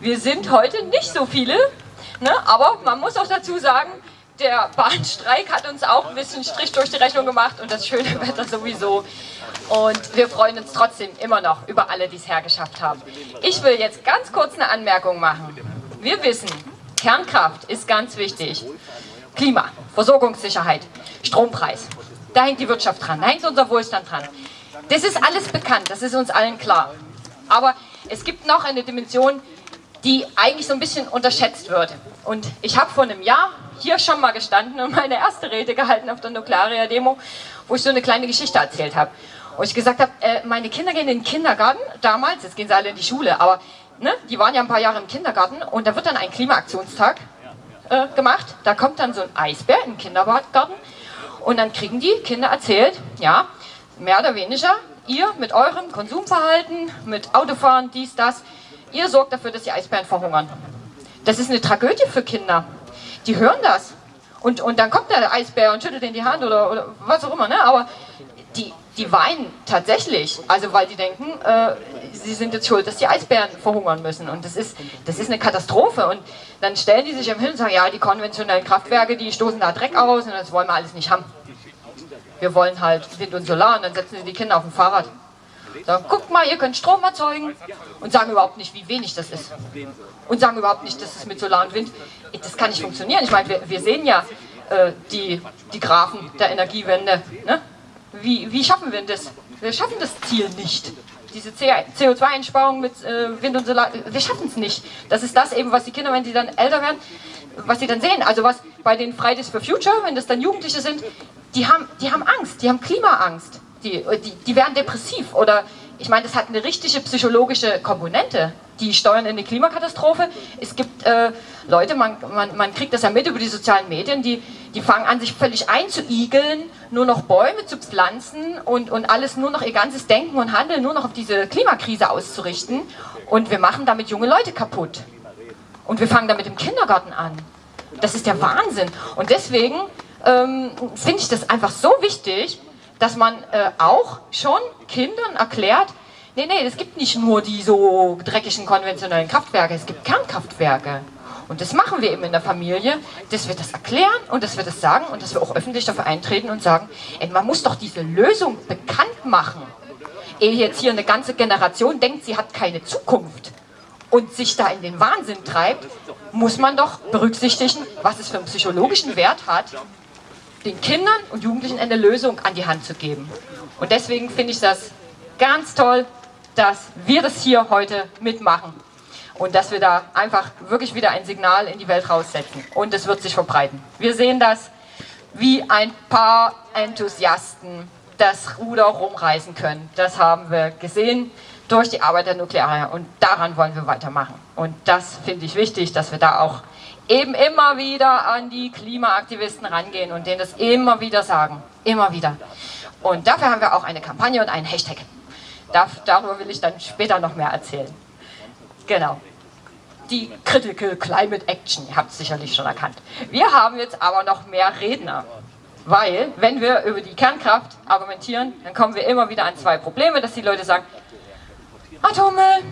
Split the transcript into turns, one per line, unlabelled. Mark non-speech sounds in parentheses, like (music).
wir sind heute nicht so viele, ne? aber man muss auch dazu sagen, der Bahnstreik hat uns auch ein bisschen Strich durch die Rechnung gemacht und das schöne (laughs) Wetter sowieso. Und wir freuen uns trotzdem immer noch über alle, die es hergeschafft haben. Ich will jetzt ganz kurz eine Anmerkung machen. Wir wissen, Kernkraft ist ganz wichtig. Klima, Versorgungssicherheit, Strompreis. Da hängt die Wirtschaft dran, da hängt unser Wohlstand dran. Das ist alles bekannt, das ist uns allen klar. Aber es gibt noch eine Dimension, die eigentlich so ein bisschen unterschätzt wird. Und ich habe vor einem Jahr hier schon mal gestanden und meine erste Rede gehalten auf der Nuklearia-Demo, wo ich so eine kleine Geschichte erzählt habe. Wo ich gesagt habe, äh, meine Kinder gehen in den Kindergarten, damals, jetzt gehen sie alle in die Schule, aber ne, die waren ja ein paar Jahre im Kindergarten und da wird dann ein Klimaaktionstag äh, gemacht. Da kommt dann so ein Eisbär im Kindergarten und dann kriegen die Kinder erzählt, ja, mehr oder weniger, ihr mit eurem Konsumverhalten, mit Autofahren, dies, das, ihr sorgt dafür, dass die Eisbären verhungern. Das ist eine Tragödie für Kinder. Die hören das. Und, und dann kommt der Eisbär und schüttelt in die Hand oder, oder was auch immer, ne? aber die, die weinen tatsächlich, also weil die denken, äh, sie sind jetzt schuld, dass die Eisbären verhungern müssen. Und das ist, das ist eine Katastrophe. Und dann stellen die sich im Hin und sagen, ja, die konventionellen Kraftwerke, die stoßen da Dreck aus und das wollen wir alles nicht haben. Wir wollen halt Wind und Solar und dann setzen sie die Kinder auf dem Fahrrad. Sagen, guckt mal, ihr könnt Strom erzeugen und sagen überhaupt nicht, wie wenig das ist. Und sagen überhaupt nicht, dass es mit Solar und Wind, das kann nicht funktionieren. Ich meine, wir, wir sehen ja äh, die, die Graphen der Energiewende. Ne? Wie, wie schaffen wir das? Wir schaffen das Ziel nicht. Diese CO2-Einsparung mit äh, Wind und Solar, wir schaffen es nicht. Das ist das eben, was die Kinder, wenn sie dann älter werden, was sie dann sehen. Also was bei den Fridays for Future, wenn das dann Jugendliche sind, die haben, die haben Angst, die haben Klimaangst die, die, die werden depressiv oder ich meine, das hat eine richtige psychologische Komponente. Die steuern in eine Klimakatastrophe. Es gibt äh, Leute, man, man, man kriegt das ja mit über die sozialen Medien, die, die fangen an, sich völlig einzuigeln, nur noch Bäume zu pflanzen und, und alles nur noch ihr ganzes Denken und Handeln nur noch auf diese Klimakrise auszurichten. Und wir machen damit junge Leute kaputt. Und wir fangen damit im Kindergarten an. Das ist der Wahnsinn. Und deswegen ähm, finde ich das einfach so wichtig, dass man äh, auch schon Kindern erklärt, nee, nee, es gibt nicht nur die so dreckigen konventionellen Kraftwerke, es gibt Kernkraftwerke. Und das machen wir eben in der Familie, dass wir das erklären und dass wir das sagen und dass wir auch öffentlich dafür eintreten und sagen, ey, man muss doch diese Lösung bekannt machen. Ehe jetzt hier eine ganze Generation denkt, sie hat keine Zukunft und sich da in den Wahnsinn treibt, muss man doch berücksichtigen, was es für einen psychologischen Wert hat, den Kindern und Jugendlichen eine Lösung an die Hand zu geben. Und deswegen finde ich das ganz toll, dass wir das hier heute mitmachen und dass wir da einfach wirklich wieder ein Signal in die Welt raussetzen und es wird sich verbreiten. Wir sehen das, wie ein paar Enthusiasten das Ruder rumreißen können. Das haben wir gesehen durch die Arbeit der Nukleare und daran wollen wir weitermachen. Und das finde ich wichtig, dass wir da auch eben immer wieder an die Klimaaktivisten rangehen und denen das immer wieder sagen. Immer wieder. Und dafür haben wir auch eine Kampagne und einen Hashtag. darüber will ich dann später noch mehr erzählen. Genau. Die Critical Climate Action, ihr habt es sicherlich schon erkannt. Wir haben jetzt aber noch mehr Redner. Weil, wenn wir über die Kernkraft argumentieren, dann kommen wir immer wieder an zwei Probleme, dass die Leute sagen, Atommüll,